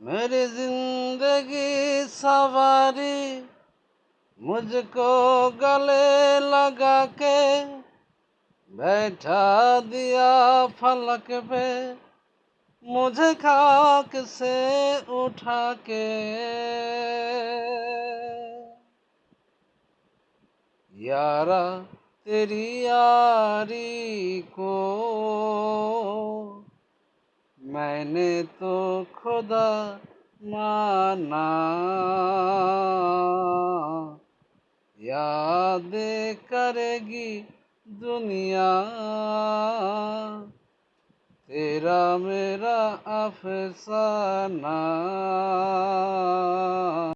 मेरी ज़िंदगी सवारी मुझको गले लगा के बैठा दिया फलक पे, मुझे खाक से उठा के। यारा, तेरी यारी को मैंने तो खुदा माना। याद करेगी दुनिया। तेरा मेरा अफसाना।